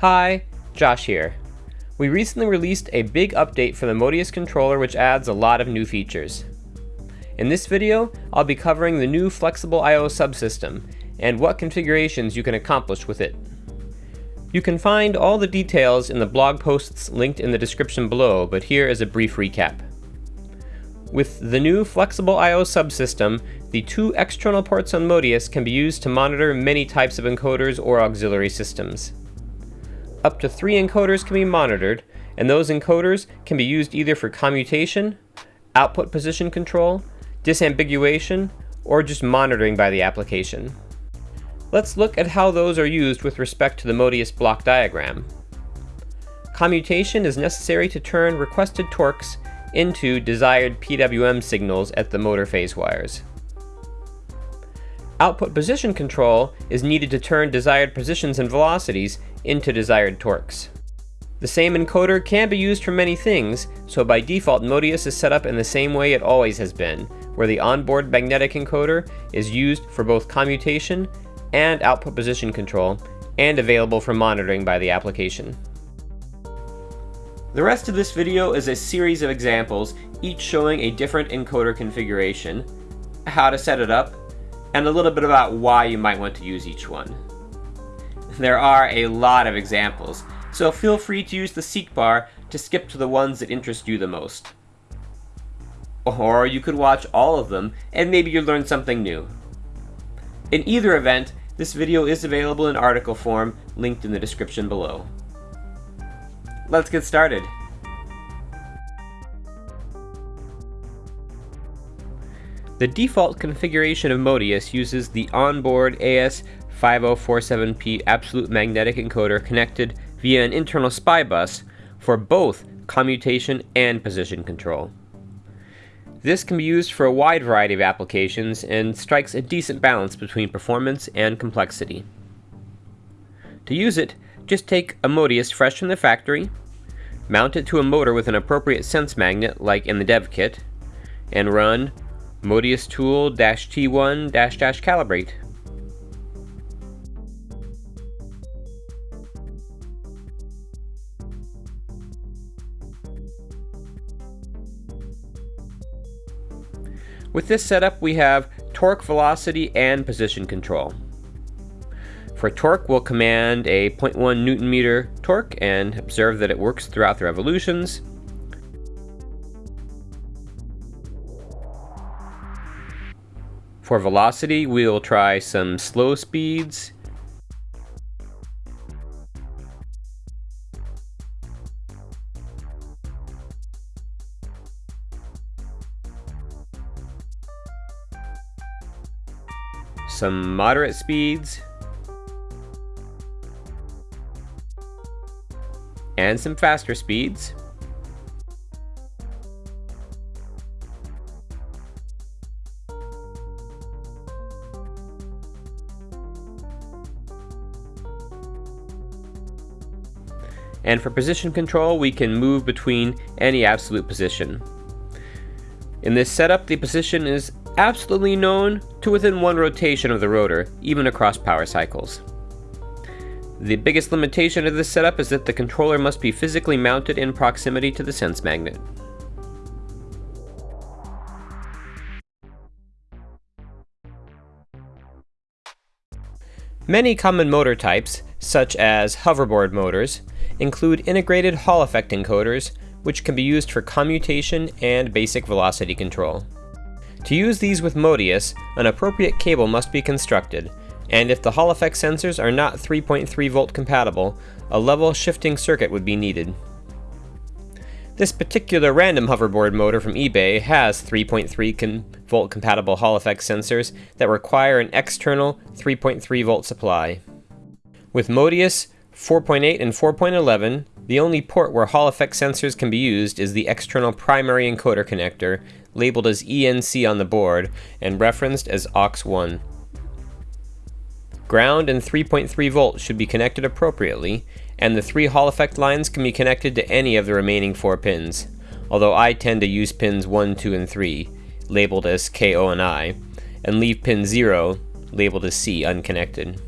Hi, Josh here. We recently released a big update for the moteus controller which adds a lot of new features. In this video, I'll be covering the new Flexible I.O. subsystem and what configurations you can accomplish with it. You can find all the details in the blog posts linked in the description below, but here is a brief recap. With the new Flexible I.O. subsystem, the two external ports on moteus can be used to monitor many types of encoders or auxiliary systems. Up to three encoders can be monitored, and those encoders can be used either for commutation, output position control, disambiguation, or just monitoring by the application. Let's look at how those are used with respect to the moteus block diagram. Commutation is necessary to turn requested torques into desired PWM signals at the motor phase wires. Output position control is needed to turn desired positions and velocities into desired torques. The same encoder can be used for many things, so by default moteus is set up in the same way it always has been, where the onboard magnetic encoder is used for both commutation and output position control, and available for monitoring by the application. The rest of this video is a series of examples, each showing a different encoder configuration, how to set it up, and a little bit about why you might want to use each one. There are a lot of examples, so feel free to use the seek bar to skip to the ones that interest you the most. Or you could watch all of them, and maybe you'll learn something new. In either event, this video is available in article form, linked in the description below. Let's get started. The default configuration of moteus uses the onboard AS5047P absolute magnetic encoder connected via an internal SPI bus for both commutation and position control. This can be used for a wide variety of applications and strikes a decent balance between performance and complexity. To use it, just take a moteus fresh from the factory, mount it to a motor with an appropriate sense magnet like in the dev kit, and run moteus tool T1 calibrate. With this setup, we have torque, velocity, and position control. For torque, we'll command a 0.1 newton meter torque and observe that it works throughout the revolutions. For velocity, we'll try some slow speeds. Some moderate speeds. And some faster speeds. And for position control, we can move between any absolute position. In this setup, the position is absolutely known to within one rotation of the rotor, even across power cycles. The biggest limitation of this setup is that the controller must be physically mounted in proximity to the sense magnet. Many common motor types, such as hoverboard motors, include integrated Hall effect encoders, which can be used for commutation and basic velocity control. To use these with moteus, an appropriate cable must be constructed, and if the Hall effect sensors are not 3.3 volt compatible, a level shifting circuit would be needed. This particular random hoverboard motor from eBay has 3.3 volt compatible Hall effect sensors that require an external 3.3 volt supply. With moteus, 4.8 and 4.11, the only port where Hall effect sensors can be used is the external primary encoder connector, labeled as ENC on the board and referenced as AUX1. Ground and 3.3 volts should be connected appropriately, and the three Hall effect lines can be connected to any of the remaining four pins, although I tend to use pins 1, 2, and 3, labeled as KO and I, and leave pin 0, labeled as C, unconnected.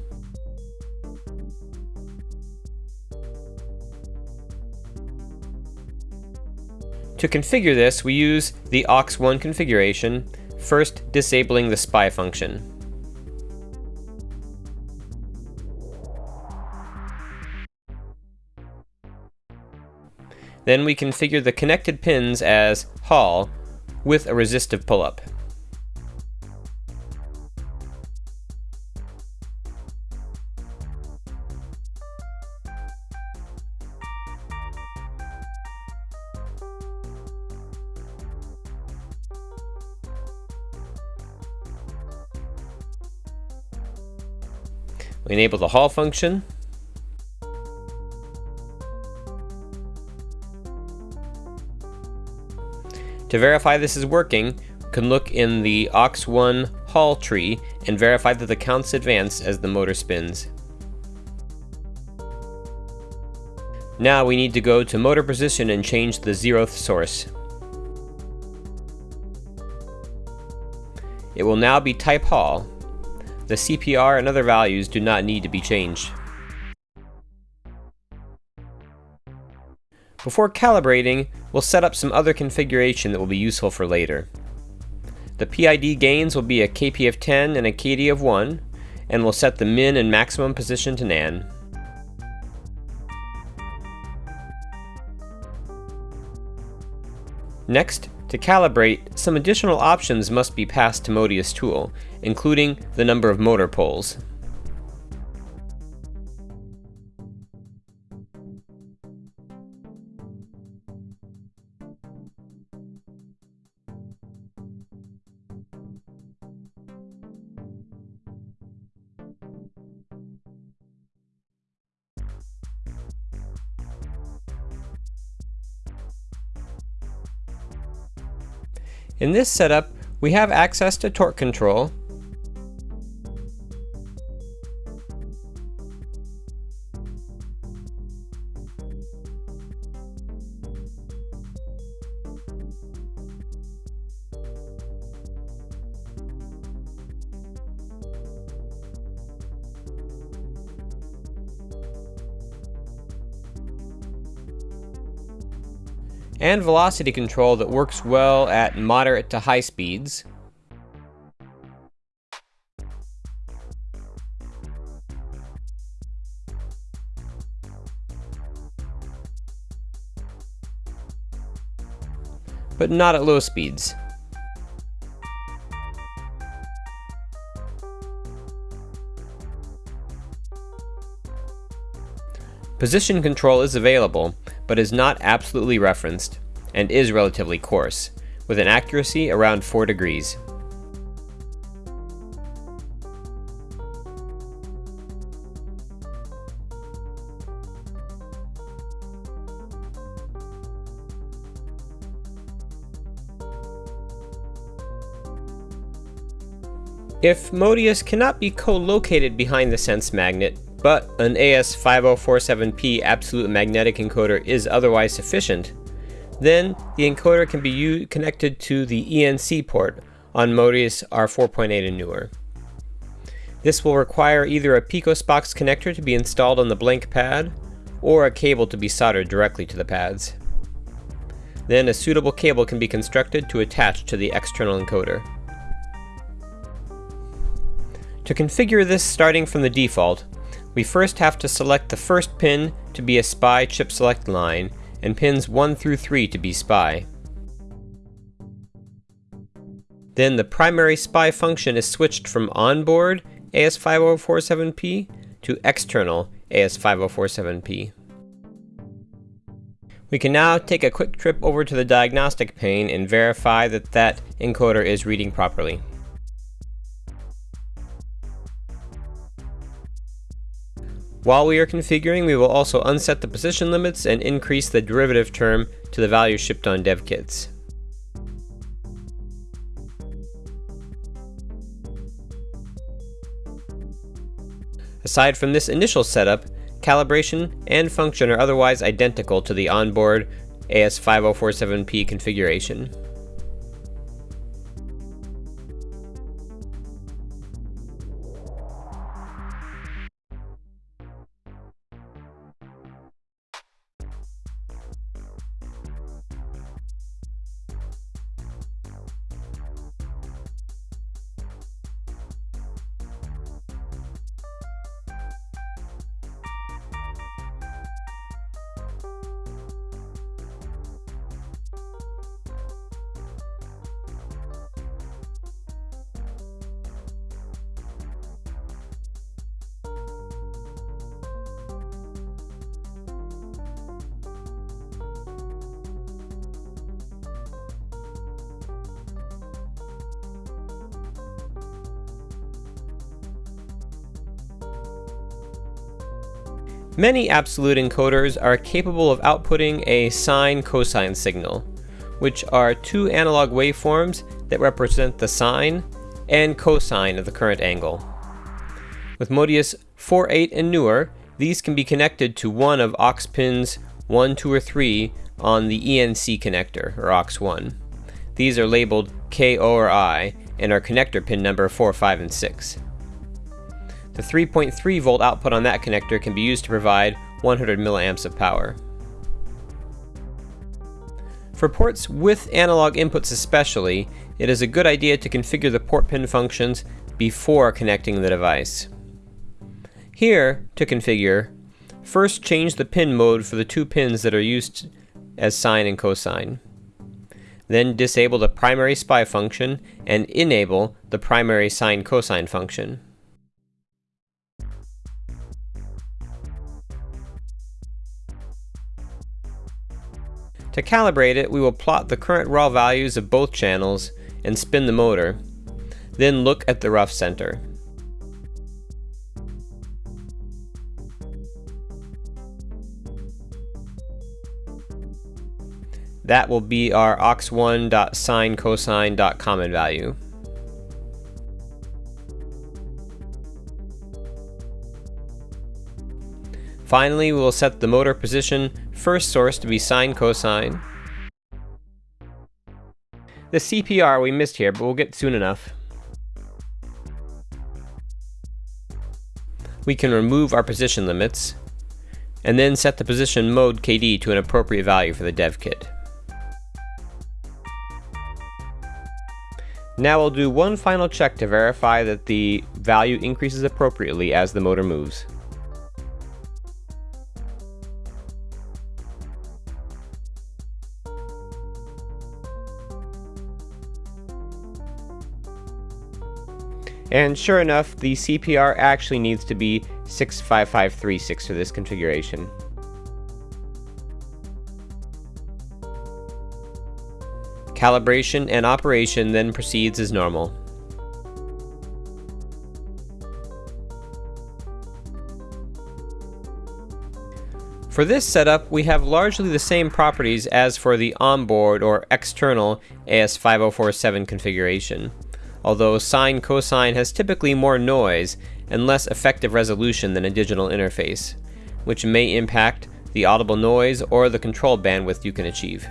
To configure this, we use the AUX1 configuration, first disabling the SPI function. Then we configure the connected pins as Hall with a resistive pull-up. We enable the Hall function, To verify this is working, we can look in the AUX1 Hall tree and verify that the counts advance as the motor spins. Now we need to go to motor position and change the zeroth source. It will now be type Hall. The CPR and other values do not need to be changed. Before calibrating, we'll set up some other configuration that will be useful for later. The PID gains will be a KP of 10 and a KD of 1, and we'll set the min and maximum position to NAN. Next, to calibrate, some additional options must be passed to moteus Tool, including the number of motor poles. In this setup, we have access to torque control, and velocity control that works well at moderate to high speeds. but not at low speeds. Position control is available, but is not absolutely referenced, and is relatively coarse, with an accuracy around 4 degrees. If moteus cannot be co-located behind the sense magnet, but an AS5047P absolute magnetic encoder is otherwise sufficient, then the encoder can be connected to the ENC port on moteus R4.8 and newer. This will require either a Pico-SPOX connector to be installed on the blank pad, or a cable to be soldered directly to the pads. Then a suitable cable can be constructed to attach to the external encoder. To configure this starting from the default, we first have to select the first pin to be a SPI chip select line, and pins 1 through 3 to be SPI. Then the primary SPI function is switched from onboard AS5047P to external AS5047P. We can now take a quick trip over to the diagnostic pane and verify that that encoder is reading properly. While we are configuring, we will also unset the position limits and increase the derivative term to the value shipped on dev kits. Aside from this initial setup, calibration and function are otherwise identical to the onboard AS5047P configuration. Many absolute encoders are capable of outputting a sine-cosine signal, which are two analog waveforms that represent the sine and cosine of the current angle. With moteus 4.8 and newer, these can be connected to one of aux pins 1, 2, or 3 on the ENC connector, or aux1. These are labeled K, O, or I, and are connector pin number 4, 5, and 6. The 3.3 volt output on that connector can be used to provide 100 milliamps of power. For ports with analog inputs especially, it is a good idea to configure the port pin functions before connecting the device. Here, to configure, first change the pin mode for the two pins that are used as sine and cosine. Then disable the primary SPI function and enable the primary sine cosine function. To calibrate it, we will plot the current raw values of both channels and spin the motor, then look at the rough center. That will be our aux1.sinecosine.common value. Finally, we will set the motor position first source to be sine cosine. The CPR we missed here, but we'll get soon enough. We can remove our position limits, and then set the position mode KD to an appropriate value for the dev kit. Now we'll do one final check to verify that the value increases appropriately as the motor moves. And sure enough, the CPR actually needs to be 65536 for this configuration. Calibration and operation then proceeds as normal. For this setup, we have largely the same properties as for the onboard or external AS5047 configuration although sine cosine has typically more noise and less effective resolution than a digital interface, which may impact the audible noise or the control bandwidth you can achieve.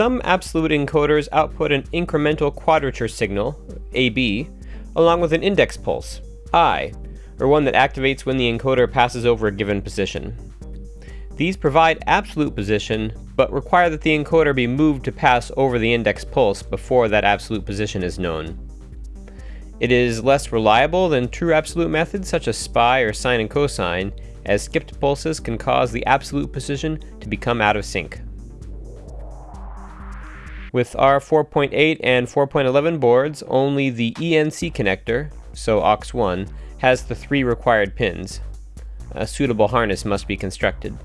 Some absolute encoders output an incremental quadrature signal, AB, along with an index pulse, I, or one that activates when the encoder passes over a given position. These provide absolute position, but require that the encoder be moved to pass over the index pulse before that absolute position is known. It is less reliable than true absolute methods such as SPI or sine and cosine, as skipped pulses can cause the absolute position to become out of sync. With our 4.8 and 4.11 boards, only the ENC connector, so AUX1, has the three required pins. A suitable harness must be constructed.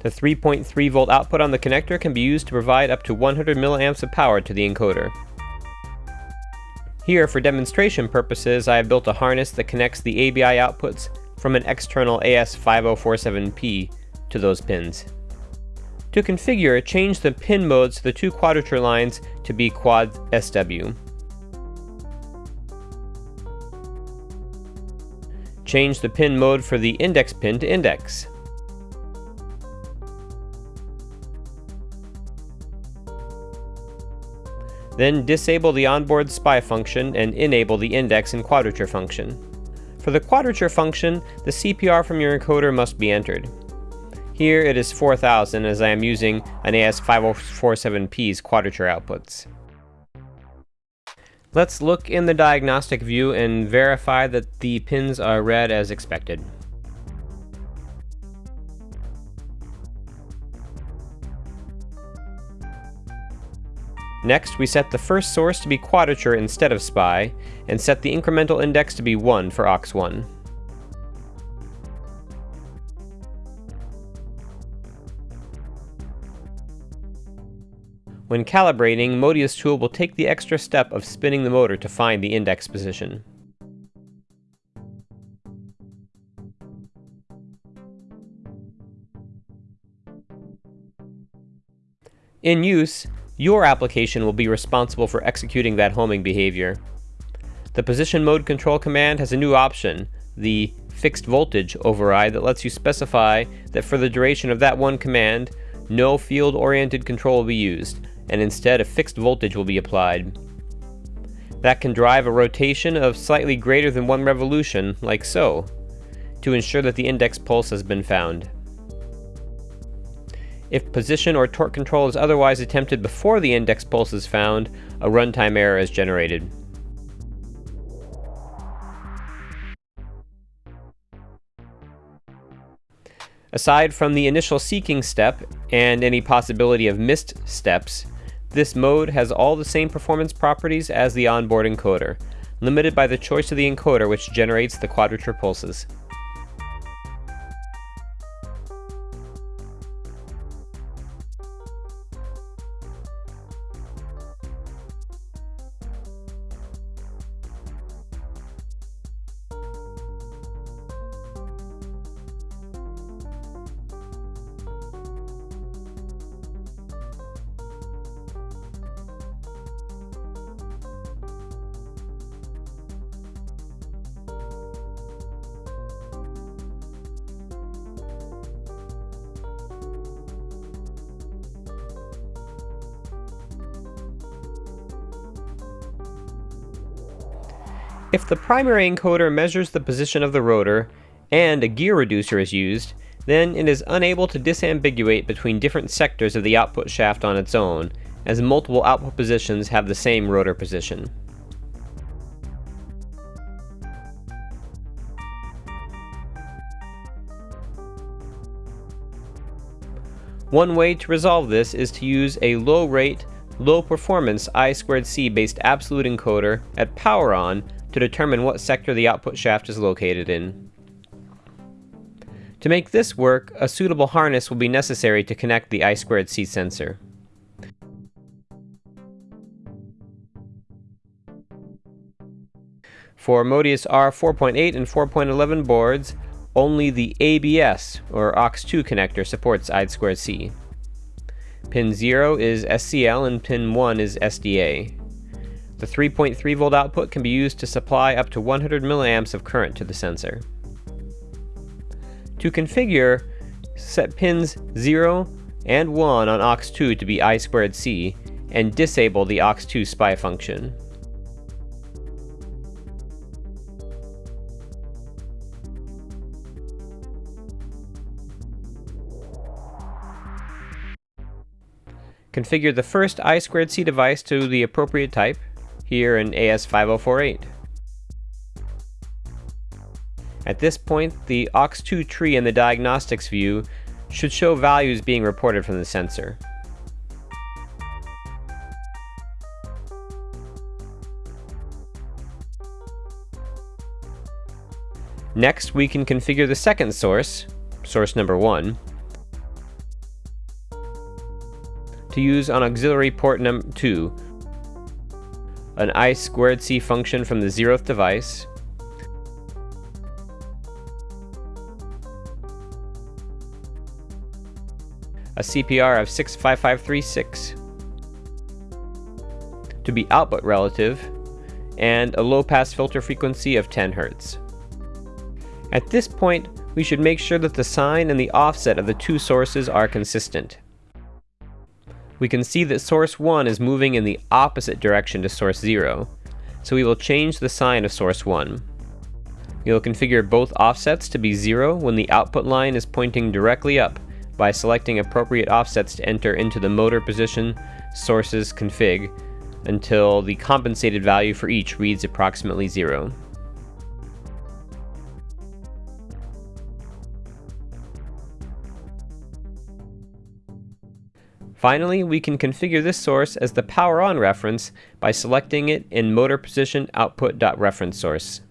The 3.3 volt output on the connector can be used to provide up to 100 milliamps of power to the encoder. Here, for demonstration purposes, I have built a harness that connects the ABI outputs from an external AS5047P to those pins. To configure, change the pin modes to the two quadrature lines to be quad SW. Change the pin mode for the index pin to index. Then disable the onboard SPI function and enable the index and quadrature function. For the quadrature function, the CPR from your encoder must be entered. Here it is 4000 as I am using an AS5047P's quadrature outputs. Let's look in the diagnostic view and verify that the pins are read as expected. Next, we set the first source to be quadrature instead of SPI, and set the incremental index to be 1 for aux1. When calibrating, moteus tool will take the extra step of spinning the motor to find the index position. In use, your application will be responsible for executing that homing behavior. The position mode control command has a new option, the fixed voltage override that lets you specify that for the duration of that one command, no field-oriented control will be used, and instead a fixed voltage will be applied. That can drive a rotation of slightly greater than one revolution, like so, to ensure that the index pulse has been found. If position or torque control is otherwise attempted before the index pulse is found, a runtime error is generated. Aside from the initial seeking step and any possibility of missed steps, this mode has all the same performance properties as the onboard encoder, limited by the choice of the encoder which generates the quadrature pulses. If the primary encoder measures the position of the rotor, and a gear reducer is used, then it is unable to disambiguate between different sectors of the output shaft on its own, as multiple output positions have the same rotor position. One way to resolve this is to use a low rate, low performance I2C based absolute encoder at power on to determine what sector the output shaft is located in. To make this work, a suitable harness will be necessary to connect the I2C sensor. For moteus R4.8 and 4.11 boards, only the ABS, or AUX2 connector supports I2C. Pin 0 is SCL and pin 1 is SDA. The 3.3 volt output can be used to supply up to 100 milliamps of current to the sensor. To configure, set pins 0 and 1 on aux2 to be I2C and disable the aux2 SPI function. Configure the first I2C device to the appropriate type, here in AS5048. At this point, the aux2 tree in the diagnostics view should show values being reported from the sensor. Next, we can configure the second source, source number 1, to use on auxiliary port number 2 an I squared C function from the zeroth device, a CPR of 65536 to be output relative, and a low-pass filter frequency of 10 Hz. At this point, we should make sure that the sign and the offset of the two sources are consistent we can see that source 1 is moving in the opposite direction to source 0, so we will change the sign of source 1. We will configure both offsets to be 0 when the output line is pointing directly up by selecting appropriate offsets to enter into the motor position sources config until the compensated value for each reads approximately zero. Finally, we can configure this source as the power on reference by selecting it in motor position output.reference source.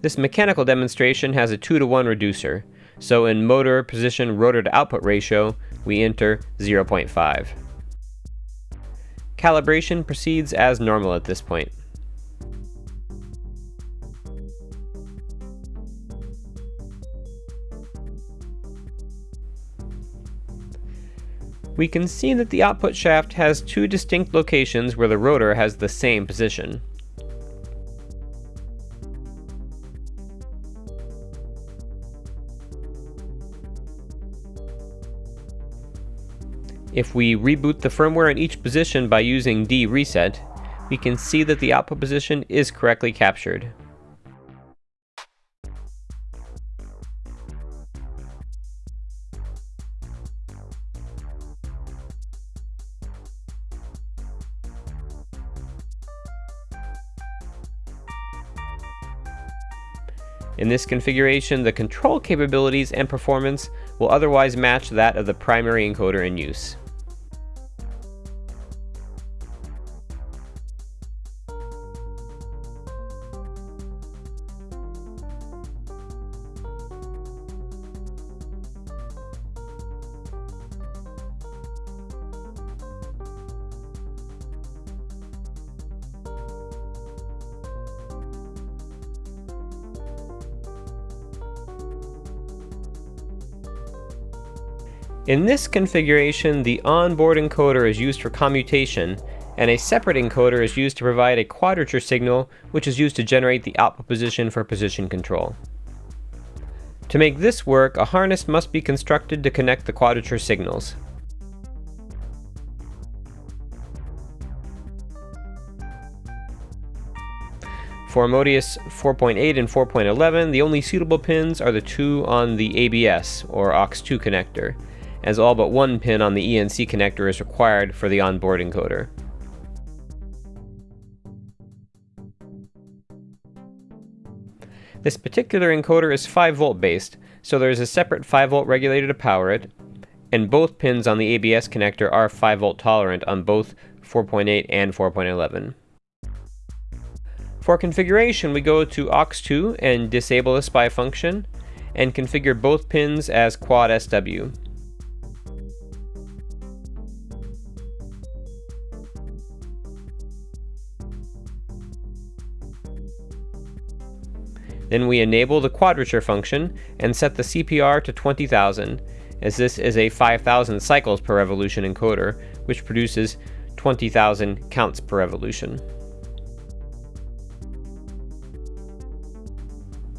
This mechanical demonstration has a 2 to 1 reducer, so in motor position rotor to output ratio, we enter 0.5. Calibration proceeds as normal at this point. We can see that the output shaft has two distinct locations where the rotor has the same position. If we reboot the firmware in each position by using D reset, we can see that the output position is correctly captured. In this configuration, the control capabilities and performance will otherwise match that of the primary encoder in use. In this configuration, the onboard encoder is used for commutation, and a separate encoder is used to provide a quadrature signal, which is used to generate the output position for position control. To make this work, a harness must be constructed to connect the quadrature signals. For moteus 4.8 and 4.11, the only suitable pins are the two on the ABS, or AUX2 connector as all but one pin on the ENC connector is required for the onboard encoder. This particular encoder is 5 volt based, so there is a separate 5 volt regulator to power it, and both pins on the ABS connector are 5 volt tolerant on both 4.8 and 4.11. For configuration, we go to AUX2 and disable the SPI function, and configure both pins as quad SW. Then we enable the quadrature function and set the CPR to 20,000, as this is a 5,000 cycles per revolution encoder, which produces 20,000 counts per revolution.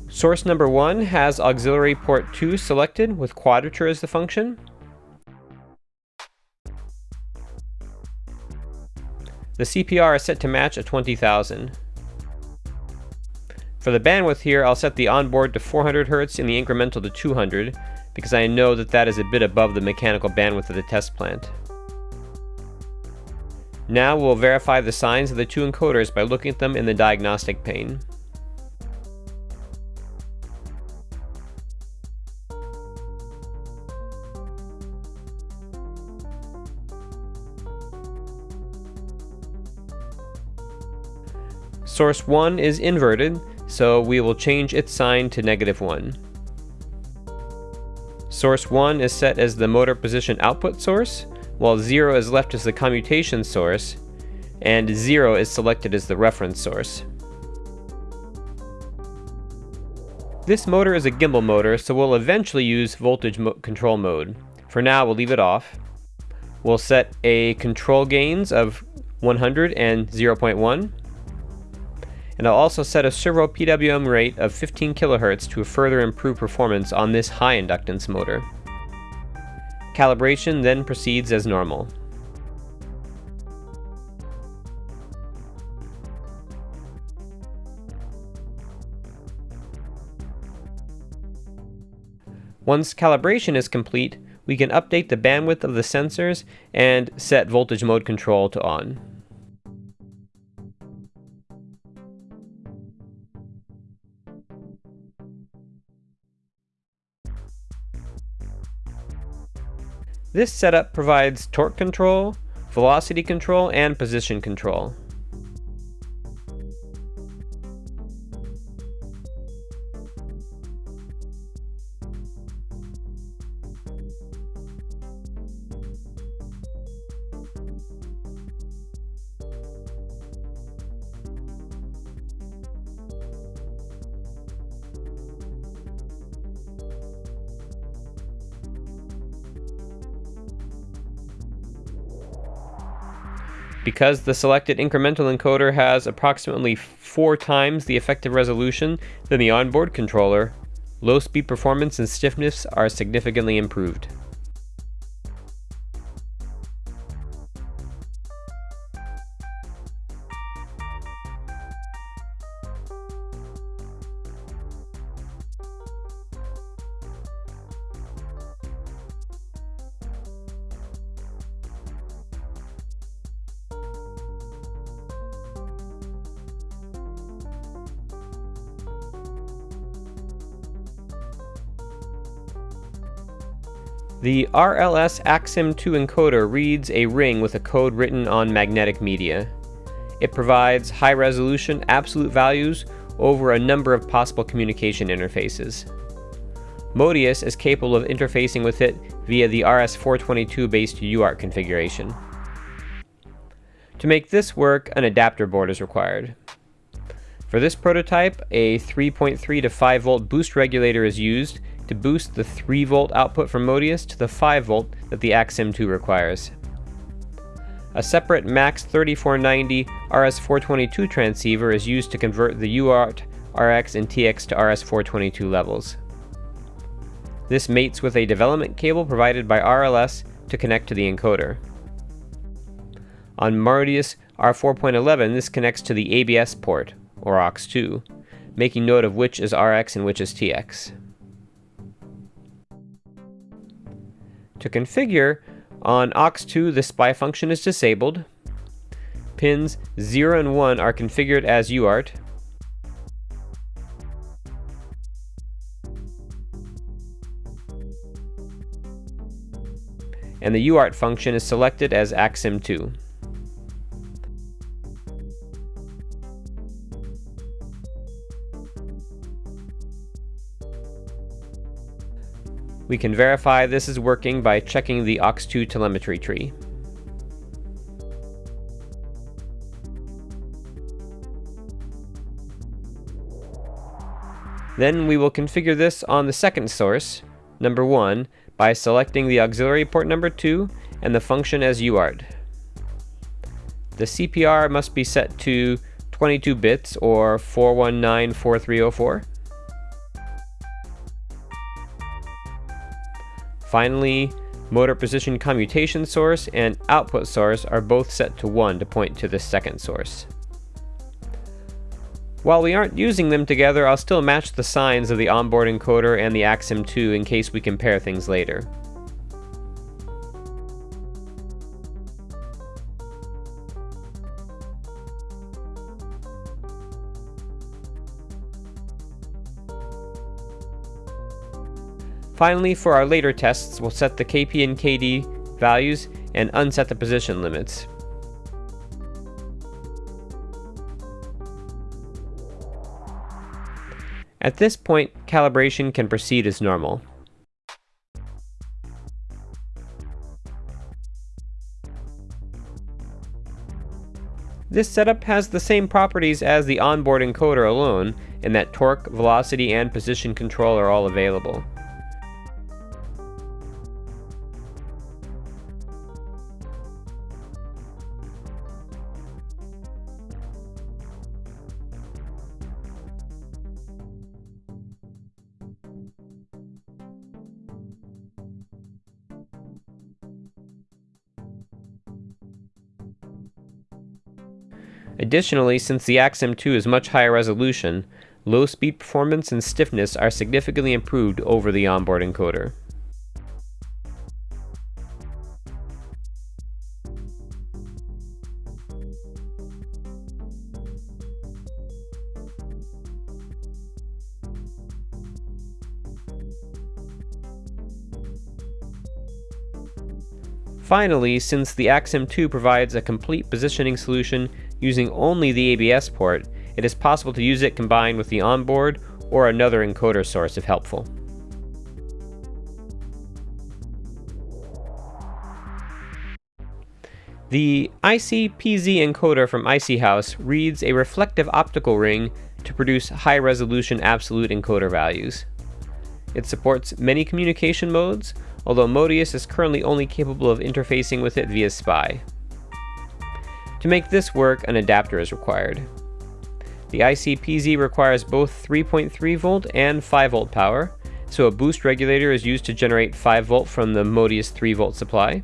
Source number 1 has auxiliary port 2 selected with quadrature as the function. The CPR is set to match a 20,000. For the bandwidth here, I'll set the onboard to 400 Hz and the incremental to 200, because I know that that is a bit above the mechanical bandwidth of the test plant. Now we'll verify the signs of the two encoders by looking at them in the diagnostic pane. Source 1 is inverted, so we will change its sign to negative 1. Source 1 is set as the motor position output source, while 0 is left as the commutation source, and 0 is selected as the reference source. This motor is a gimbal motor, so we'll eventually use voltage mo control mode. For now, we'll leave it off. We'll set a control gains of 100 and 0.1 and I'll also set a servo PWM rate of 15 kHz to further improve performance on this high inductance motor. Calibration then proceeds as normal. Once calibration is complete, we can update the bandwidth of the sensors and set voltage mode control to on. This setup provides torque control, velocity control, and position control. Because the selected incremental encoder has approximately four times the effective resolution than the onboard controller, low speed performance and stiffness are significantly improved. The RLS AksIM-2 encoder reads a ring with a code written on magnetic media. It provides high resolution absolute values over a number of possible communication interfaces. moteus is capable of interfacing with it via the RS422 based UART configuration. To make this work, an adapter board is required. For this prototype, a 3.3 to 5 volt boost regulator is used to boost the 3 volt output from moteus to the 5 volt that the AksIM-2 requires. A separate MAX 3490 RS422 transceiver is used to convert the UART, RX, and TX to RS422 levels. This mates with a development cable provided by RLS to connect to the encoder. On moteus R4.11, this connects to the ABS port, or AUX2, making note of which is RX and which is TX. To configure, on AUX2 the SPI function is disabled. Pins 0 and 1 are configured as UART. And the UART function is selected as AksIM-2. We can verify this is working by checking the AUX2 telemetry tree. Then we will configure this on the second source, number 1, by selecting the auxiliary port number 2 and the function as UART. The CPR must be set to 22 bits or 4194304. Finally, motor position commutation source and output source are both set to 1 to point to the second source. While we aren't using them together, I'll still match the signs of the onboard encoder and the AksIM-2 in case we compare things later. Finally, for our later tests, we'll set the KP and KD values and unset the position limits. At this point, calibration can proceed as normal. This setup has the same properties as the onboard encoder alone, in that torque, velocity, and position control are all available. Additionally, since the AksIM-2 is much higher resolution, low speed performance and stiffness are significantly improved over the onboard encoder. Finally, since the AksIM-2 provides a complete positioning solution, using only the ABS port, it is possible to use it combined with the onboard or another encoder source if helpful. The iC-PZ encoder from iC-Haus reads a reflective optical ring to produce high-resolution absolute encoder values. It supports many communication modes, although moteus is currently only capable of interfacing with it via SPI. To make this work, an adapter is required. The iC-PZ requires both 3.3 volt and 5 volt power, so a boost regulator is used to generate 5 volt from the moteus 3 volt supply.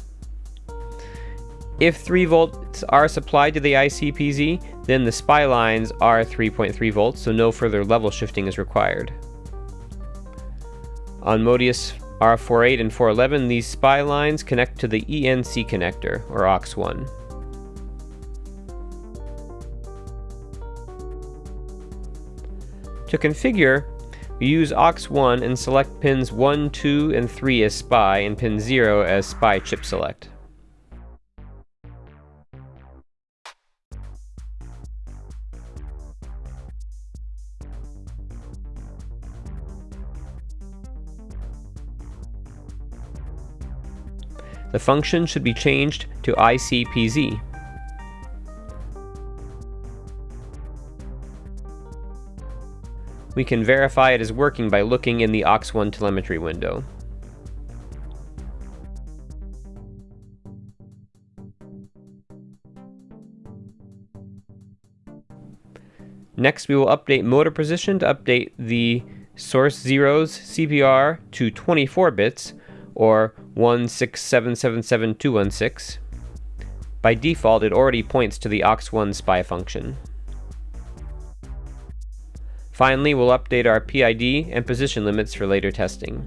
If 3 volts are supplied to the iC-PZ, then the SPI lines are 3.3 volts, so no further level shifting is required. On moteus R48 and 411, these SPI lines connect to the ENC connector, or AUX1. To configure, we use AUX1 and select pins 1, 2, and 3 as SPI and pin 0 as SPI chip select. the function should be changed to iC-PZ. We can verify it is working by looking in the AUX1 telemetry window. Next, we will update motor position to update the source zeros CPR to 24 bits, or 167772216. By default, it already points to the AUX1 SPI function. Finally, we'll update our PID and position limits for later testing.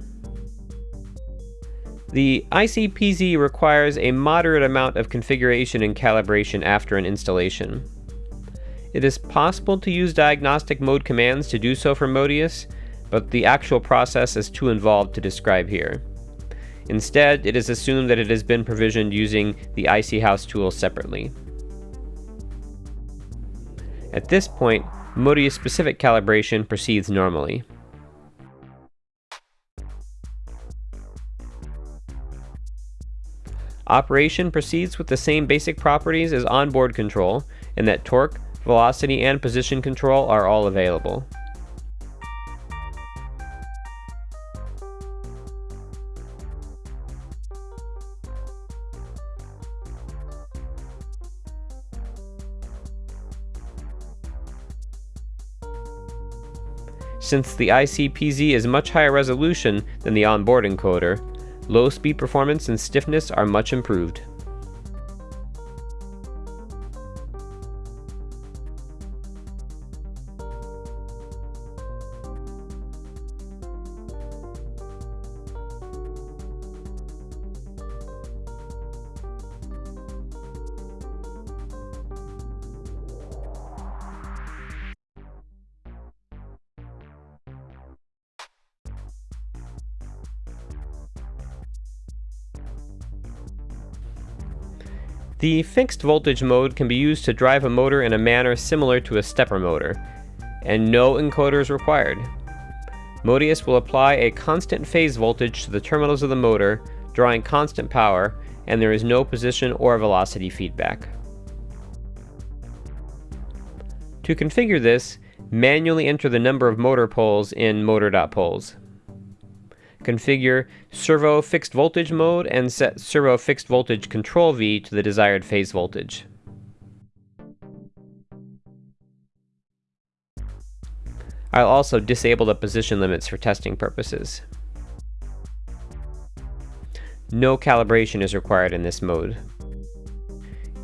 The iC-PZ requires a moderate amount of configuration and calibration after an installation. It is possible to use diagnostic mode commands to do so for moteus, but the actual process is too involved to describe here. Instead, it is assumed that it has been provisioned using the iC-Haus tool separately. At this point, moteus-specific calibration proceeds normally. Operation proceeds with the same basic properties as onboard control, in that torque, velocity, and position control are all available. Since the iC-PZ is much higher resolution than the onboard encoder, low speed performance and stiffness are much improved. The fixed voltage mode can be used to drive a motor in a manner similar to a stepper motor, and no encoder is required. moteus will apply a constant phase voltage to the terminals of the motor, drawing constant power, and there is no position or velocity feedback. To configure this, manually enter the number of motor poles in motor.poles configure servo fixed voltage mode and set servo fixed voltage control V to the desired phase voltage. I'll also disable the position limits for testing purposes. No calibration is required in this mode.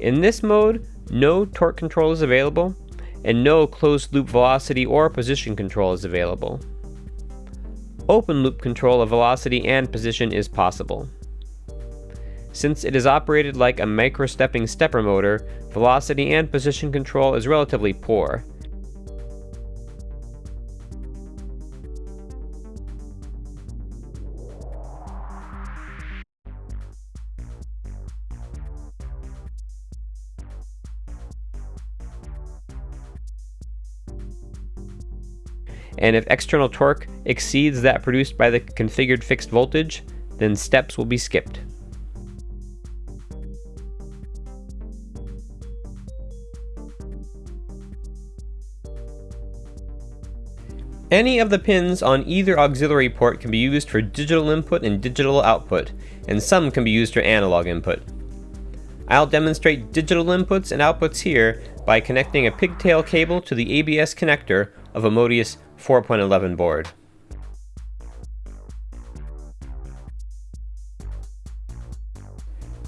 In this mode, no torque control is available, and no closed loop velocity or position control is available open loop control of velocity and position is possible. Since it is operated like a microstepping stepper motor, velocity and position control is relatively poor. And if external torque exceeds that produced by the configured fixed voltage, then steps will be skipped. Any of the pins on either auxiliary port can be used for digital input and digital output, and some can be used for analog input. I'll demonstrate digital inputs and outputs here by connecting a pigtail cable to the ABS connector of a moteus 4.11 board.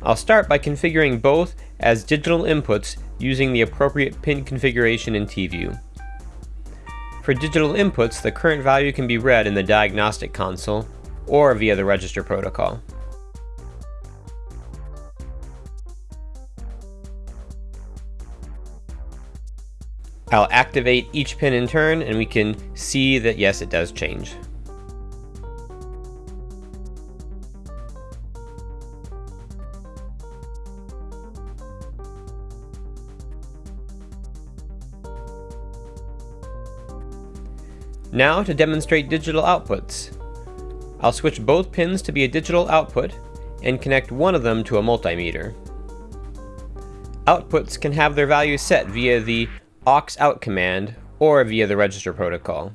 I'll start by configuring both as digital inputs using the appropriate pin configuration in TView. For digital inputs, the current value can be read in the diagnostic console or via the register protocol. I'll activate each pin in turn and we can see that yes, it does change. Now to demonstrate digital outputs. I'll switch both pins to be a digital output and connect one of them to a multimeter. Outputs can have their values set via the aux out command or via the register protocol.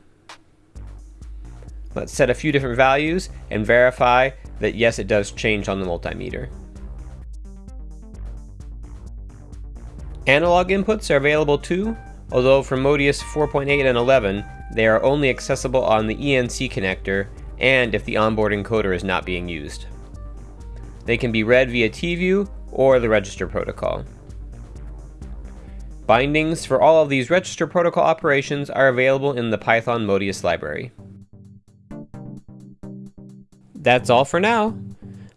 Let's set a few different values and verify that yes, it does change on the multimeter. Analog inputs are available too, although for moteus 4.8 and 11, they are only accessible on the ENC connector and if the onboard encoder is not being used. They can be read via TView or the register protocol. Bindings for all of these register protocol operations are available in the Python moteus library. That's all for now.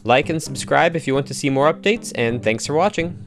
Like and subscribe if you want to see more updates, and thanks for watching.